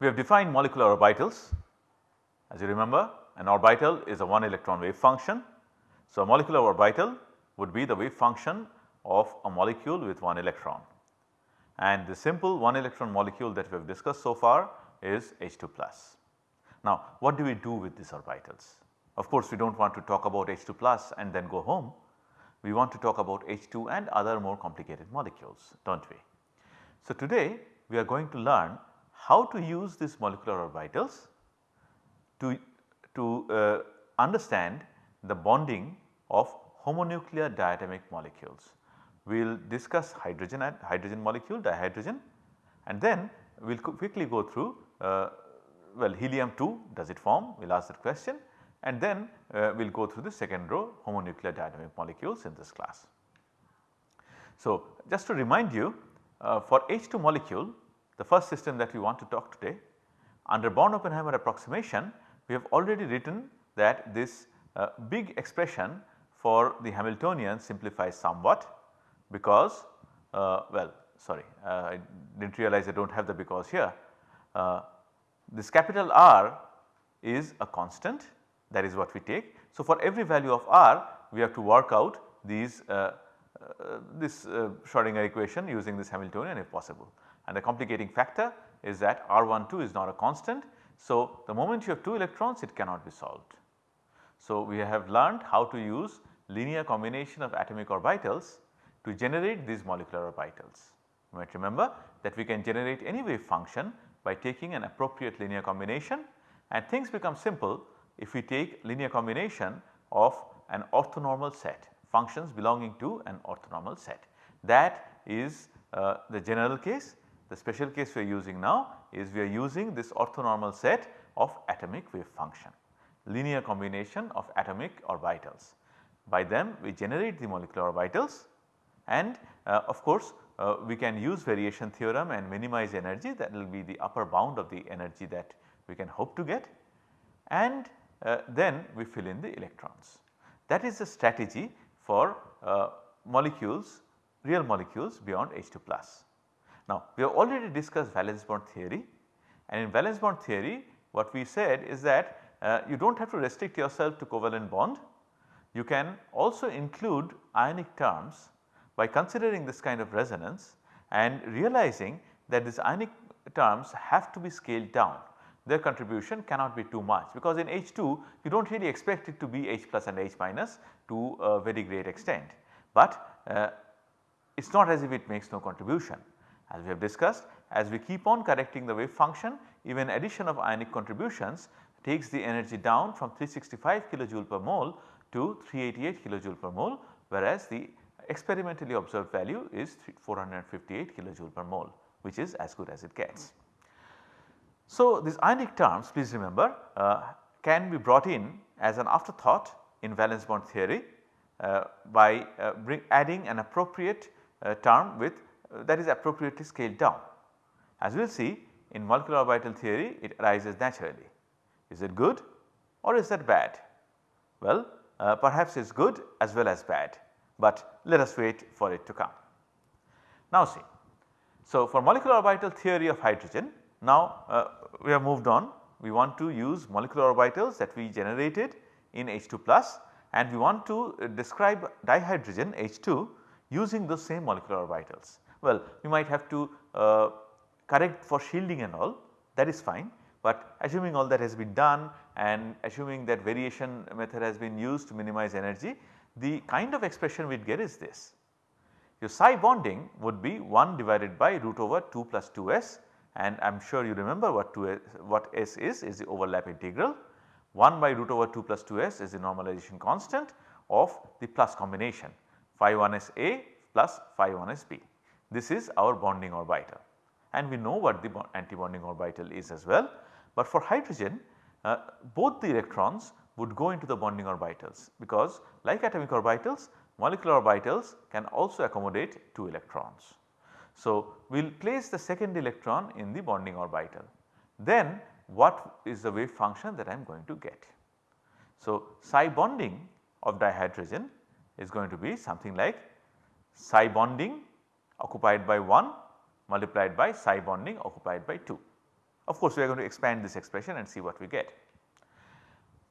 We have defined molecular orbitals. As you remember an orbital is a one electron wave function. So, a molecular orbital would be the wave function of a molecule with one electron and the simple one electron molecule that we have discussed so far is H2 plus. Now what do we do with these orbitals? Of course we do not want to talk about H2 plus and then go home. We want to talk about H2 and other more complicated molecules do not we. So today we are going to learn how to use these molecular orbitals to, to uh, understand the bonding of homonuclear diatomic molecules. We will discuss hydrogen hydrogen molecule dihydrogen and then we will quickly go through uh, well helium 2 does it form we will ask that question and then uh, we will go through the second row homonuclear diatomic molecules in this class. So just to remind you uh, for H2 molecule the first system that we want to talk today under Born-Oppenheimer approximation we have already written that this uh, big expression for the Hamiltonian simplifies somewhat because uh, well sorry uh, I did not realize I do not have the because here. Uh, this capital R is a constant that is what we take. So, for every value of R we have to work out these uh, uh, this Schrodinger equation using this Hamiltonian if possible and the complicating factor is that R12 is not a constant. So, the moment you have 2 electrons it cannot be solved. So, we have learned how to use linear combination of atomic orbitals to generate these molecular orbitals. You might remember that we can generate any wave function by taking an appropriate linear combination and things become simple if we take linear combination of an orthonormal set functions belonging to an orthonormal set. That is uh, the general case. The special case we are using now is we are using this orthonormal set of atomic wave function linear combination of atomic orbitals. By them we generate the molecular orbitals and uh, of course uh, we can use variation theorem and minimize energy that will be the upper bound of the energy that we can hope to get and uh, then we fill in the electrons. That is the strategy for uh, molecules real molecules beyond H2 plus. Now we have already discussed valence bond theory and in valence bond theory what we said is that uh, you do not have to restrict yourself to covalent bond. You can also include ionic terms by considering this kind of resonance and realizing that these ionic terms have to be scaled down their contribution cannot be too much because in H2 you do not really expect it to be H plus and H minus to a very great extent. But uh, it is not as if it makes no contribution as we have discussed as we keep on correcting the wave function even addition of ionic contributions takes the energy down from 365 kilojoule per mole to 388 kilojoule per mole whereas the experimentally observed value is 458 kilojoule per mole which is as good as it gets. So, these ionic terms please remember uh, can be brought in as an afterthought in valence bond theory uh, by uh, adding an appropriate uh, term with that is appropriately scaled down. As we will see in molecular orbital theory it arises naturally. Is it good or is that bad? Well, uh, perhaps it is good as well as bad but let us wait for it to come. Now see, so for molecular orbital theory of hydrogen now uh, we have moved on we want to use molecular orbitals that we generated in H2 plus and we want to uh, describe dihydrogen H2 using those same molecular orbitals. Well you might have to uh, correct for shielding and all that is fine but assuming all that has been done and assuming that variation method has been used to minimize energy the kind of expression we get is this. Your psi bonding would be 1 divided by root over 2 plus 2s and I am sure you remember what 2 s, what s is is the overlap integral 1 by root over 2 plus 2s is the normalization constant of the plus combination phi 1 s a plus phi 1 s b. This is our bonding orbital and we know what the anti-bonding orbital is as well. But for hydrogen uh, both the electrons would go into the bonding orbitals because like atomic orbitals molecular orbitals can also accommodate 2 electrons. So, we will place the second electron in the bonding orbital then what is the wave function that I am going to get. So, psi bonding of dihydrogen is going to be something like psi bonding occupied by 1 multiplied by psi bonding occupied by 2 Of course, we are going to expand this expression and see what we get.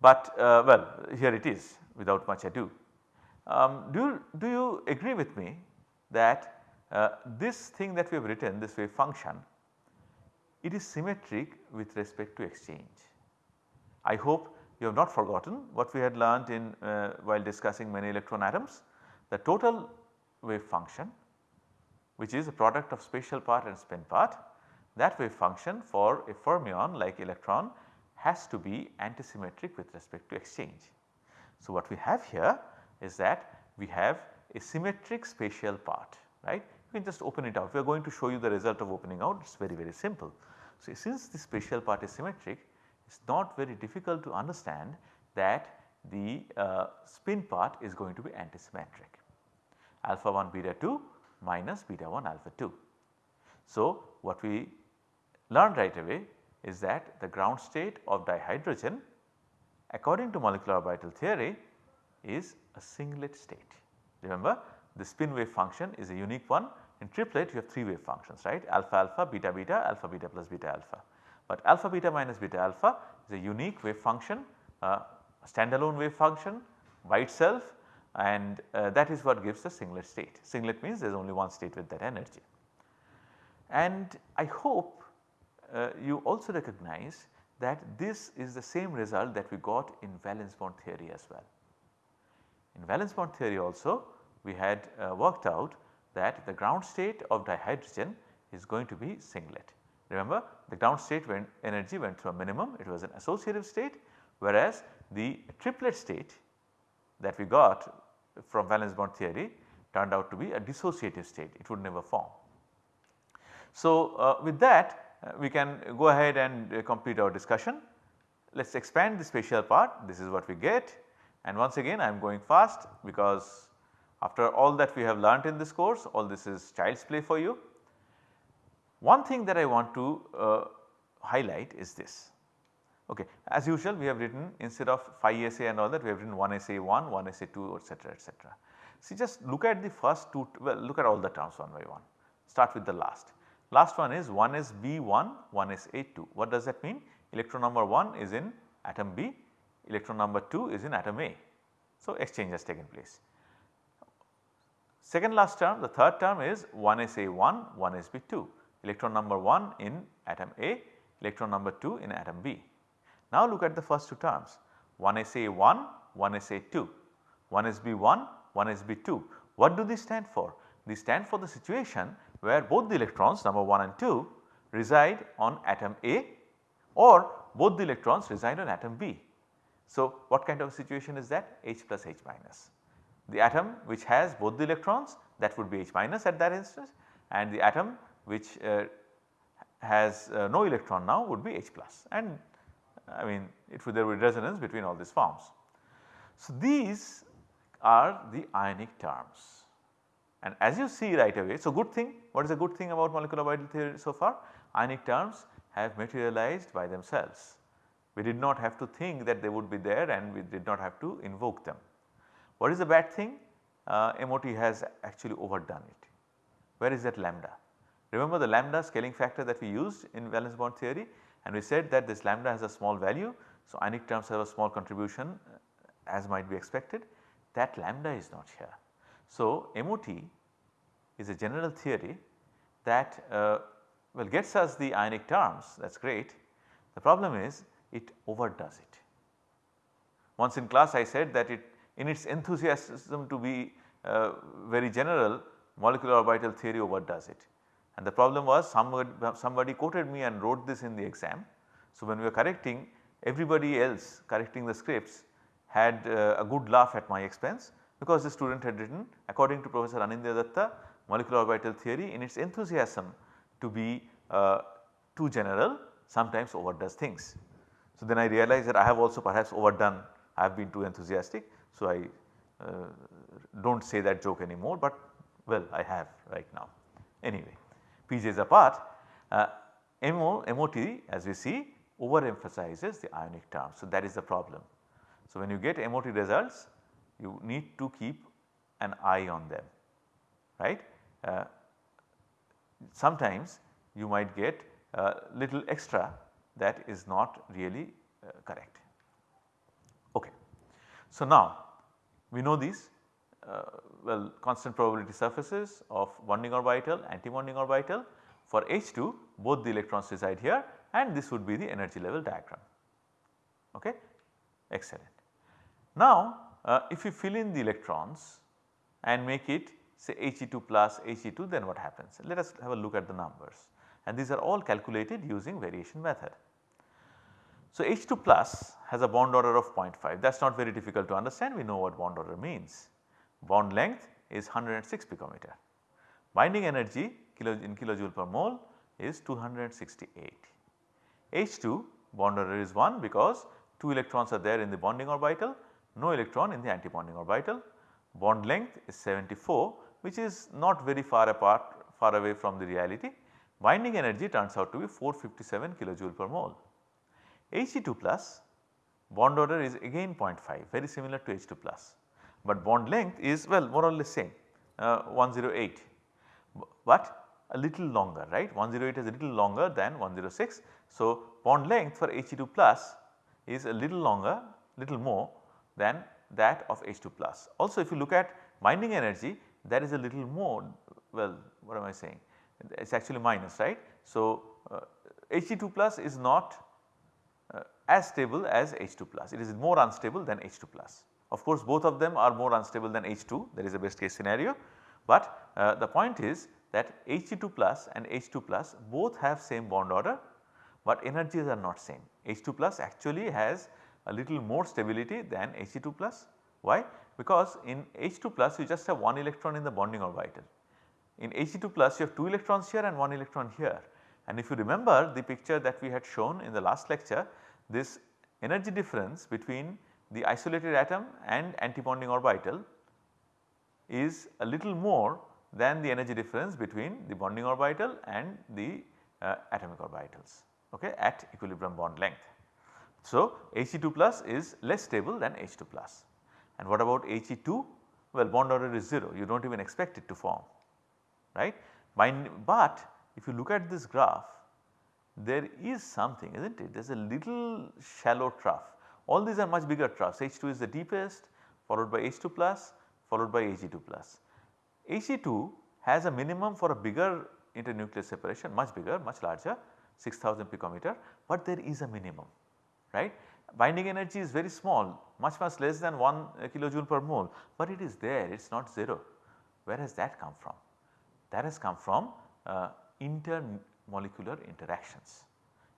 But uh, well here it is without much ado. Um, do, you, do you agree with me that uh, this thing that we have written this wave function it is symmetric with respect to exchange. I hope you have not forgotten what we had learned in uh, while discussing many electron atoms. The total wave function which is a product of spatial part and spin part that wave function for a fermion like electron has to be antisymmetric with respect to exchange. So, what we have here is that we have a symmetric spatial part right. You can just open it out we are going to show you the result of opening out it is very very simple. So, since the spatial part is symmetric it is not very difficult to understand that the uh, spin part is going to be antisymmetric alpha 1 beta 2 minus beta 1 alpha 2. So, what we learned right away is that the ground state of dihydrogen according to molecular orbital theory is a singlet state. Remember the spin wave function is a unique one in triplet you have 3 wave functions right alpha alpha beta beta alpha beta plus beta alpha. But alpha beta minus beta alpha is a unique wave function uh, standalone wave function by itself and uh, that is what gives the singlet state. Singlet means there is only one state with that energy. And I hope uh, you also recognize that this is the same result that we got in valence bond theory as well. In valence bond theory also we had uh, worked out that the ground state of dihydrogen is going to be singlet. Remember the ground state when energy went to a minimum it was an associative state whereas the triplet state that we got from valence bond theory turned out to be a dissociative state it would never form. So, uh, with that uh, we can go ahead and uh, complete our discussion. Let us expand the spatial part this is what we get and once again I am going fast because after all that we have learnt in this course all this is child's play for you. One thing that I want to uh, highlight is this. Okay. As usual we have written instead of 5 SA and all that we have written 1 SA 1, 1 SA 2 etc., etc. See just look at the first two well look at all the terms one by one start with the last. Last one is 1 is B1, 1 is A2. What does that mean? Electron number 1 is in atom B, electron number 2 is in atom A. So, exchange has taken place. Second last term, the third term is 1 is A1, 1 is B2. Electron number 1 in atom A, electron number 2 in atom B. Now look at the first two terms 1 is A1, 1 is A2, 1 is B1, 1 is B2. What do these stand for? These stand for the situation where both the electrons number 1 and 2 reside on atom A or both the electrons reside on atom B. So, what kind of situation is that? H plus H minus. The atom which has both the electrons that would be H minus at that instance and the atom which uh, has uh, no electron now would be H plus and I mean it would there would be resonance between all these forms. So, these are the ionic terms. And as you see right away, so good thing, what is a good thing about molecular orbital theory so far? Ionic terms have materialized by themselves. We did not have to think that they would be there and we did not have to invoke them. What is the bad thing? Uh, MOT has actually overdone it. Where is that lambda? Remember the lambda scaling factor that we used in valence bond theory and we said that this lambda has a small value. So, ionic terms have a small contribution uh, as might be expected that lambda is not here. So, MOT is a general theory that uh, well gets us the ionic terms that is great. The problem is it overdoes it. Once in class I said that it in its enthusiasm to be uh, very general molecular orbital theory overdoes it. And the problem was somebody, somebody quoted me and wrote this in the exam. So, when we were correcting everybody else correcting the scripts had uh, a good laugh at my expense because the student had written according to Professor Anindya Datta molecular orbital theory in its enthusiasm to be uh, too general sometimes overdoes things. So, then I realized that I have also perhaps overdone I have been too enthusiastic. So, I uh, do not say that joke anymore, but well I have right now. Anyway, PJs apart uh, MO, MOT as we see overemphasizes the ionic term. So, that is the problem. So, when you get MOT results you need to keep an eye on them right. Uh, sometimes you might get uh, little extra that is not really uh, correct. Okay. So, now we know these well constant probability surfaces of bonding orbital, anti-bonding orbital. For H2 both the electrons reside here and this would be the energy level diagram. Okay? Excellent. Now, uh, if you fill in the electrons and make it say He2 plus He2 then what happens? Let us have a look at the numbers and these are all calculated using variation method. So, H2 plus has a bond order of 0.5 that is not very difficult to understand we know what bond order means. Bond length is 106 picometer. Binding energy kilo in kilojoule per mole is 268. H2 bond order is 1 because 2 electrons are there in the bonding orbital, no electron in the antibonding orbital. Bond length is 74 which is not very far apart far away from the reality. Binding energy turns out to be 457 kilojoule per mole. He2 plus bond order is again 0.5 very similar to H2 plus, but bond length is well more or less same uh, 108, but a little longer right 108 is a little longer than 106. So, bond length for He2 plus is a little longer little more than that of H2 plus. Also if you look at binding energy that is a little more well what am I saying it is actually minus right. So, uh, He2 plus is not uh, as stable as H2 plus it is more unstable than H2 plus. Of course, both of them are more unstable than H2 that is a best case scenario, but uh, the point is that He2 plus and H2 plus both have same bond order, but energies are not same. H2 plus actually has a little more stability than He2 plus. Why? Because in H2 plus you just have one electron in the bonding orbital. In He2 plus you have 2 electrons here and 1 electron here and if you remember the picture that we had shown in the last lecture this energy difference between the isolated atom and antibonding orbital is a little more than the energy difference between the bonding orbital and the uh, atomic orbitals okay, at equilibrium bond length. So, He2 plus is less stable than H2 plus and what about He2? Well bond order is 0 you do not even expect it to form right. But if you look at this graph there is something is not it there is a little shallow trough all these are much bigger troughs H2 is the deepest followed by H2 plus followed by He2 plus. He2 has a minimum for a bigger internuclear separation much bigger much larger 6000 picometer but there is a minimum right. Binding energy is very small much much less than 1 kilojoule per mole but it is there it is not 0. Where has that come from? That has come from uh, intermolecular interactions.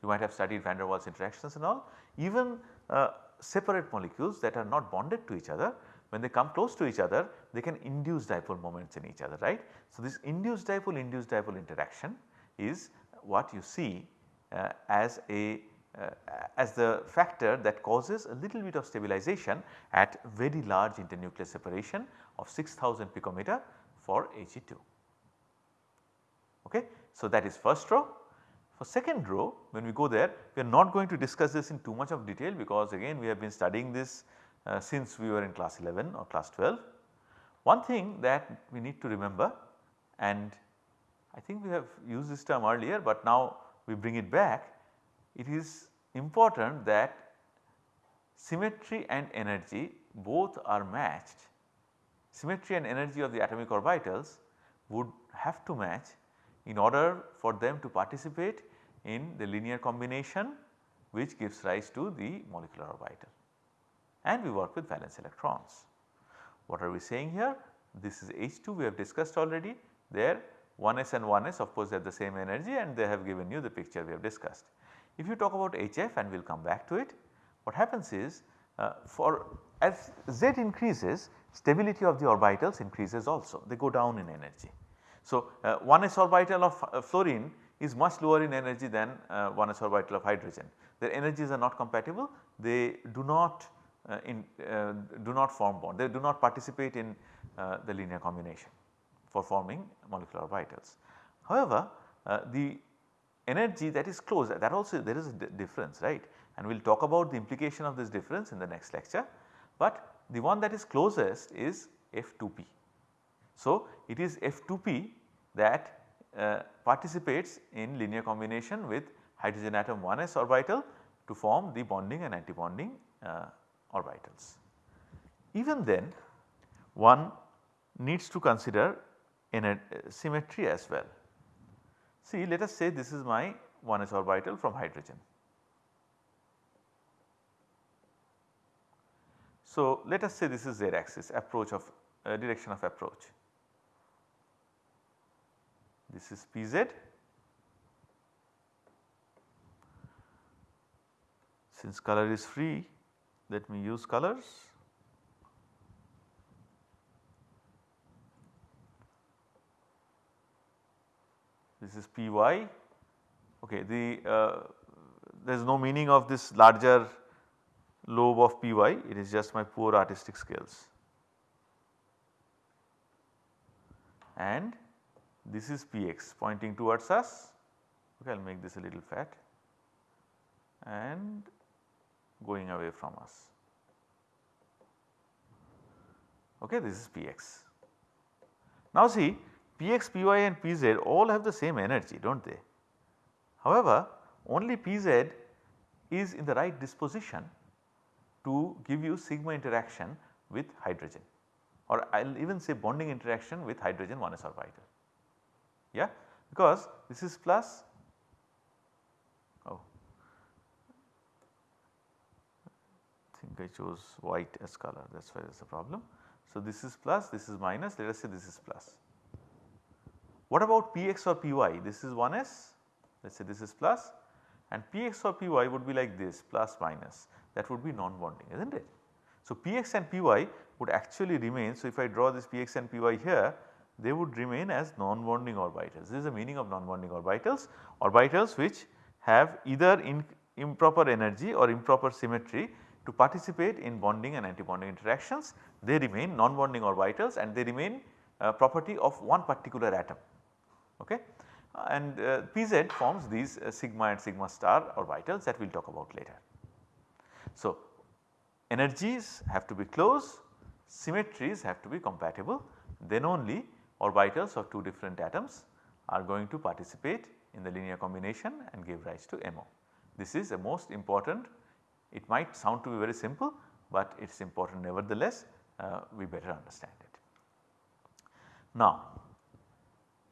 You might have studied van der Waals interactions and all even separate molecules that are not bonded to each other when they come close to each other they can induce dipole moments in each other right. So, this induced dipole induced dipole interaction is what you see uh, as a uh, as the factor that causes a little bit of stabilization at very large internuclear separation of 6000 picometer for He2. Okay. So, that is first row. For second row when we go there we are not going to discuss this in too much of detail because again we have been studying this uh, since we were in class 11 or class 12. One thing that we need to remember and I think we have used this term earlier, but now we bring it back. It is important that symmetry and energy both are matched. Symmetry and energy of the atomic orbitals would have to match in order for them to participate in the linear combination which gives rise to the molecular orbital and we work with valence electrons. What are we saying here? This is H2 we have discussed already there 1s and 1s of course they have the same energy and they have given you the picture we have discussed. If you talk about HF and we will come back to it what happens is uh, for as Z increases stability of the orbitals increases also they go down in energy. So, uh, 1s orbital of uh, fluorine is much lower in energy than uh, 1s orbital of hydrogen. Their energies are not compatible, they do not uh, in, uh, do not form bond, they do not participate in uh, the linear combination for forming molecular orbitals. However, the energy that is close that also there is a difference right and we will talk about the implication of this difference in the next lecture, but the one that is closest is F2p. So, it is F2p that uh, participates in linear combination with hydrogen atom 1s orbital to form the bonding and antibonding uh, orbitals. Even then one needs to consider in a symmetry as well. See let us say this is my 1s orbital from hydrogen. So let us say this is z axis approach of uh, direction of approach. This is Pz. Since color is free let me use colors. This is Py okay the uh, there is no meaning of this larger lobe of Py it is just my poor artistic skills. And this is Px pointing towards us okay I will make this a little fat and going away from us okay this is Px. Now see Px, Py and Pz all have the same energy do not they. However, only Pz is in the right disposition to give you sigma interaction with hydrogen or I will even say bonding interaction with hydrogen 1s orbital. Yeah, because this is plus oh I think I chose white as color that is why there is a problem. So, this is plus this is minus let us say this is plus. What about Px or Py this is 1s let us say this is plus and Px or Py would be like this plus minus that would be non-bonding is not it. So, Px and Py would actually remain. So, if I draw this Px and Py here they would remain as non-bonding orbitals. This is the meaning of non-bonding orbitals, orbitals which have either in improper energy or improper symmetry to participate in bonding and antibonding interactions. They remain non-bonding orbitals and they remain uh, property of one particular atom. Okay and uh, Pz forms these uh, sigma and sigma star orbitals that we will talk about later. So, energies have to be close, symmetries have to be compatible then only orbitals of two different atoms are going to participate in the linear combination and give rise to MO. This is a most important it might sound to be very simple, but it is important nevertheless uh, we better understand it. Now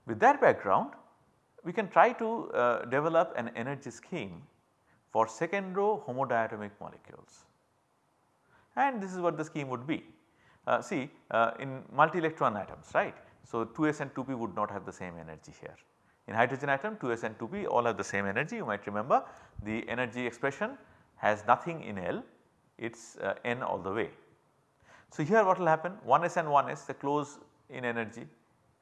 with that background we can try to uh, develop an energy scheme for second row homodiatomic molecules and this is what the scheme would be. Uh, see uh, in multi electron atoms right. So 2s and 2p would not have the same energy here. In hydrogen atom 2s and 2p all have the same energy you might remember the energy expression has nothing in L it is uh, n all the way. So here what will happen 1s and 1s they close in energy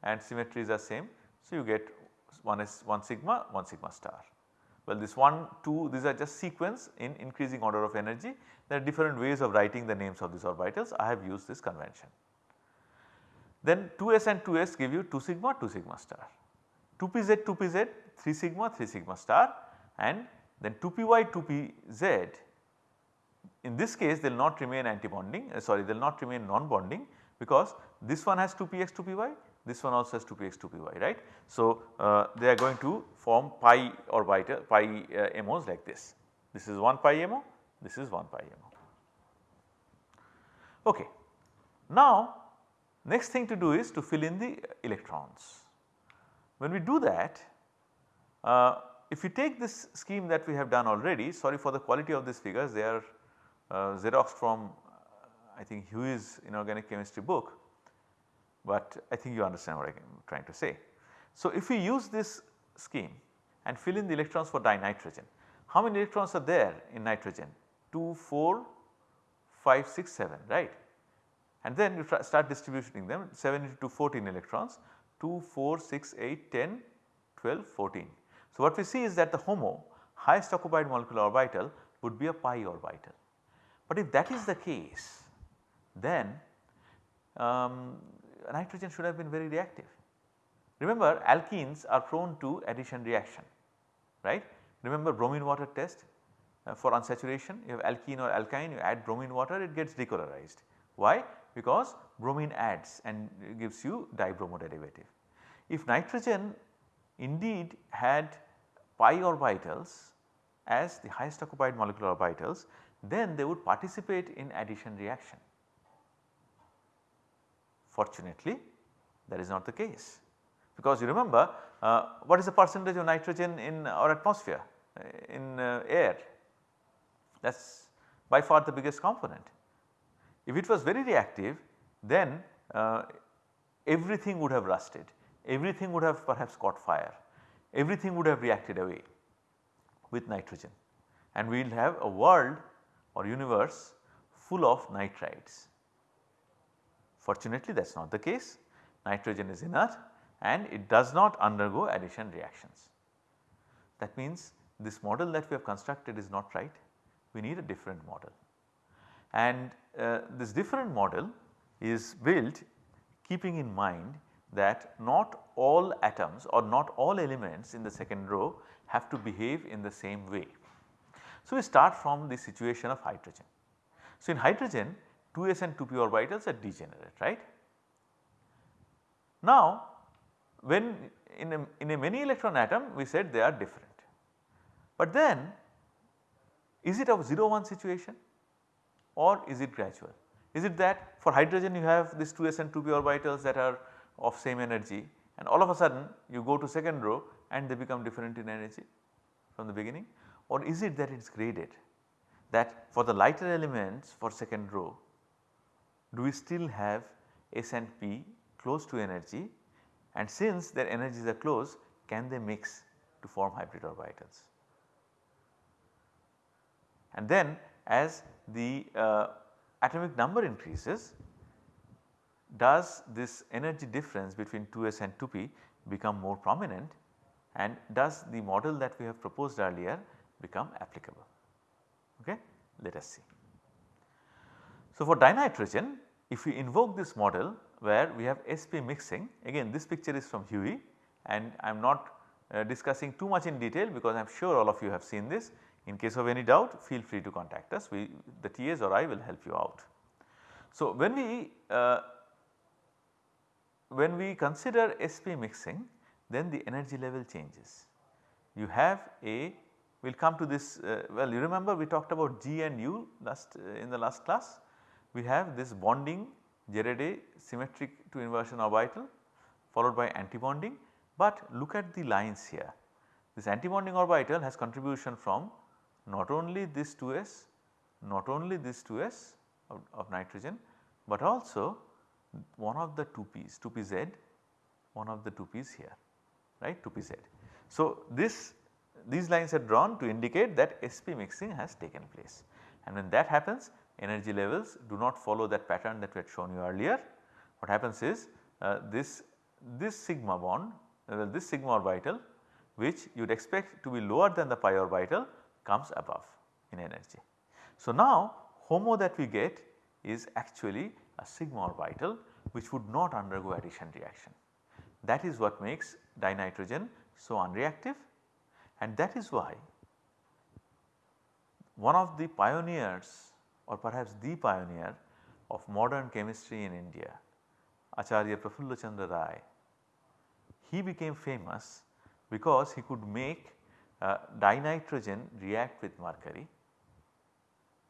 and symmetries are same. So you get 1s 1 sigma 1 sigma star. Well this 1 2 these are just sequence in increasing order of energy there are different ways of writing the names of these orbitals I have used this convention. Then 2s and 2s give you 2 sigma 2 sigma star 2pz 2pz 3 sigma 3 sigma star and then 2py 2pz in this case they will not remain antibonding uh, sorry they will not remain non-bonding because this one has 2px 2py this one also has 2px 2py right. So, uh, they are going to form pi orbital pi uh, MOs like this. This is 1 pi MO, this is 1 pi MO. Okay. Now next thing to do is to fill in the electrons. When we do that uh, if you take this scheme that we have done already sorry for the quality of these figures they are uh, Xerox from I think Huheey's inorganic chemistry book but I think you understand what I am trying to say. So, if we use this scheme and fill in the electrons for dinitrogen, how many electrons are there in nitrogen? 2, 4, 5, 6, 7 right and then you start distributing them 7 into 14 electrons 2, 4, 6, 8, 10, 12, 14. So, what we see is that the HOMO highest occupied molecular orbital would be a pi orbital. But if that is the case then um, nitrogen should have been very reactive. Remember alkenes are prone to addition reaction right. Remember bromine water test uh, for unsaturation you have alkene or alkyne you add bromine water it gets decolorized. Why? Because bromine adds and gives you dibromo derivative. If nitrogen indeed had pi orbitals as the highest occupied molecular orbitals then they would participate in addition reaction. Fortunately that is not the case because you remember uh, what is the percentage of nitrogen in our atmosphere uh, in uh, air that is by far the biggest component. If it was very reactive then uh, everything would have rusted, everything would have perhaps caught fire, everything would have reacted away with nitrogen and we will have a world or universe full of nitrides. Fortunately that is not the case, nitrogen is inert and it does not undergo addition reactions. That means this model that we have constructed is not right, we need a different model. And uh, this different model is built keeping in mind that not all atoms or not all elements in the second row have to behave in the same way. So, we start from the situation of hydrogen. So, in hydrogen 2s and 2p orbitals are degenerate right. Now, when in a, in a many electron atom we said they are different, but then is it a 0 1 situation or is it gradual? Is it that for hydrogen you have this 2s and 2p orbitals that are of same energy and all of a sudden you go to second row and they become different in energy from the beginning or is it that it is graded that for the lighter elements for second row do we still have S and P close to energy and since their energies are close can they mix to form hybrid orbitals. And then as the uh, atomic number increases does this energy difference between 2s and 2p become more prominent and does the model that we have proposed earlier become applicable. Okay? Let us see. So, for dinitrogen if we invoke this model where we have sp mixing again this picture is from Huheey and I am not uh, discussing too much in detail because I am sure all of you have seen this in case of any doubt feel free to contact us we the TAs or I will help you out. So, when we uh, when we consider SP mixing then the energy level changes. You have a we will come to this uh, well you remember we talked about G and U last uh, in the last class. We have this bonding gerade symmetric to inversion orbital followed by antibonding but look at the lines here. This antibonding orbital has contribution from not only this 2s, not only this 2s of, of nitrogen, but also one of the 2p's 2pz one of the 2p's here right 2pz. So, this these lines are drawn to indicate that sp mixing has taken place and when that happens energy levels do not follow that pattern that we had shown you earlier. What happens is uh, this this sigma bond uh, this sigma orbital which you would expect to be lower than the pi orbital comes above in energy. So, now HOMO that we get is actually a sigma orbital which would not undergo addition reaction. That is what makes dinitrogen so unreactive and that is why one of the pioneers or perhaps the pioneer of modern chemistry in India Acharya Prafulla Chandra Ray, he became famous because he could make uh, dinitrogen react with mercury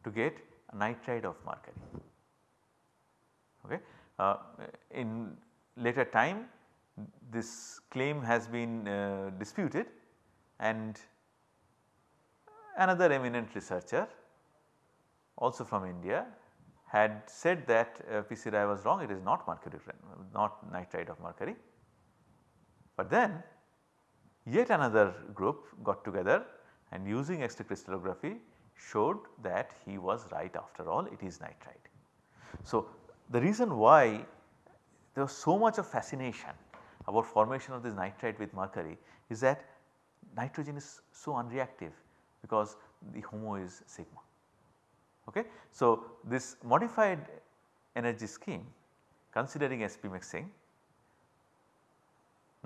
to get nitride of mercury. Okay. Uh, in later time this claim has been uh, disputed and another eminent researcher also from India had said that uh, was wrong it is not mercury not nitride of mercury. But then yet another group got together and using X-ray crystallography showed that he was right after all it is nitride. So, the reason why there was so much of fascination about formation of this nitride with mercury is that nitrogen is so unreactive because the HOMO is sigma. Okay. So, this modified energy scheme considering sp mixing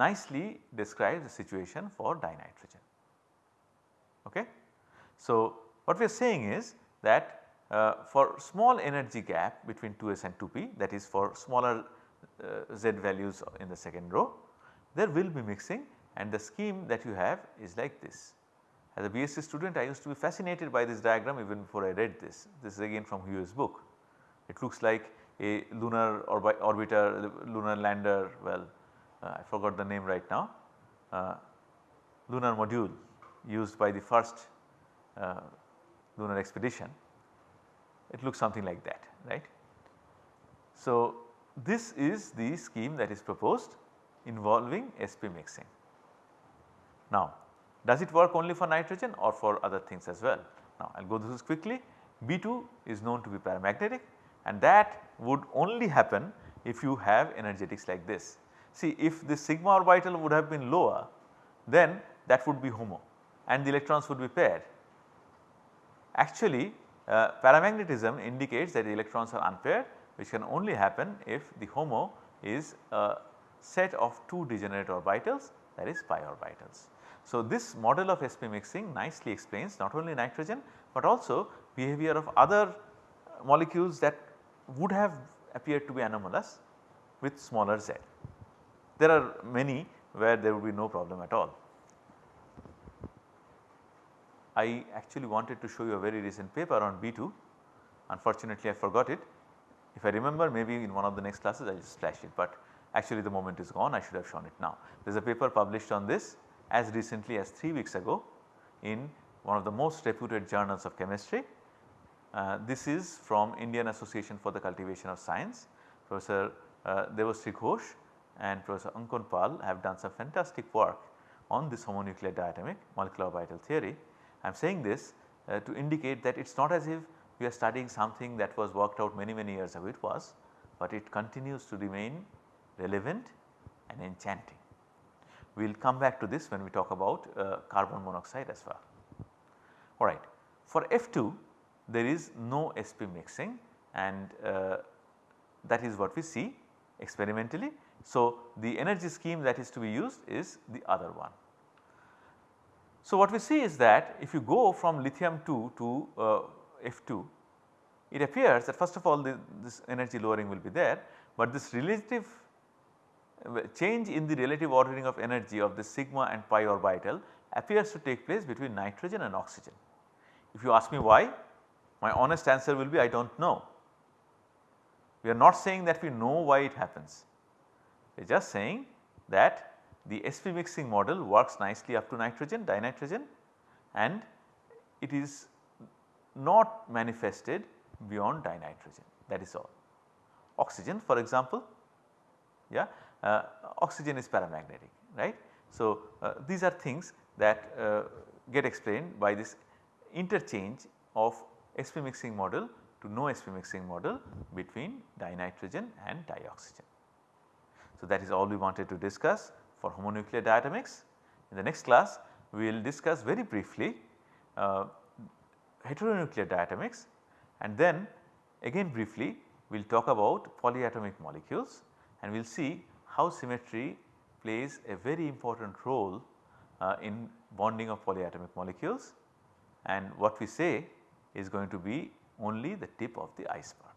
nicely describes the situation for dinitrogen. Okay. So, what we are saying is that uh, for small energy gap between 2s and 2p that is for smaller uh, z values in the second row there will be mixing and the scheme that you have is like this. As a BSc student I used to be fascinated by this diagram even before I read this. This is again from Huheey's book. It looks like a lunar orbiter, lunar lander well I forgot the name right now, uh, lunar module used by the first uh, lunar expedition. It looks something like that right. So, this is the scheme that is proposed involving sp mixing. Now does it work only for nitrogen or for other things as well? Now I will go through this quickly. B2 is known to be paramagnetic and that would only happen if you have energetics like this. See if the sigma orbital would have been lower then that would be HOMO and the electrons would be paired. Actually uh, paramagnetism indicates that the electrons are unpaired which can only happen if the HOMO is a set of 2 degenerate orbitals that is pi orbitals. So, this model of sp mixing nicely explains not only nitrogen but also behavior of other molecules that would have appeared to be anomalous with smaller z. There are many where there would be no problem at all. I actually wanted to show you a very recent paper on B2 unfortunately I forgot it. If I remember maybe in one of the next classes I will just flash it but actually the moment is gone I should have shown it now. There is a paper published on this as recently as 3 weeks ago in one of the most reputed journals of chemistry. Uh, this is from Indian Association for the Cultivation of Science. Professor uh, Debashree Ghosh and Professor Ankan Paul have done some fantastic work on this homonuclear diatomic molecular orbital theory. I am saying this uh, to indicate that it is not as if we are studying something that was worked out many many years ago it was, but it continues to remain relevant and enchanting. We will come back to this when we talk about uh, carbon monoxide as well. Alright. For F2 there is no sp mixing and uh, that is what we see experimentally. So, the energy scheme that is to be used is the other one. So, what we see is that if you go from lithium 2 to uh, F2 it appears that first of all the, this energy lowering will be there, but this relative change in the relative ordering of energy of the sigma and pi orbital appears to take place between nitrogen and oxygen. If you ask me why, my honest answer will be I do not know. We are not saying that we know why it happens, are just saying that the sp mixing model works nicely up to nitrogen, dinitrogen and it is not manifested beyond dinitrogen that is all. Oxygen for example, yeah uh, oxygen is paramagnetic right. So, uh, these are things that uh, get explained by this interchange of sp mixing model to no sp mixing model between dinitrogen and dioxygen. So, that is all we wanted to discuss for homonuclear diatomics. In the next class we will discuss very briefly uh, heteronuclear diatomics and then again briefly we will talk about polyatomic molecules and we will see how symmetry plays a very important role uh, in bonding of polyatomic molecules and what we say is going to be only the tip of the iceberg.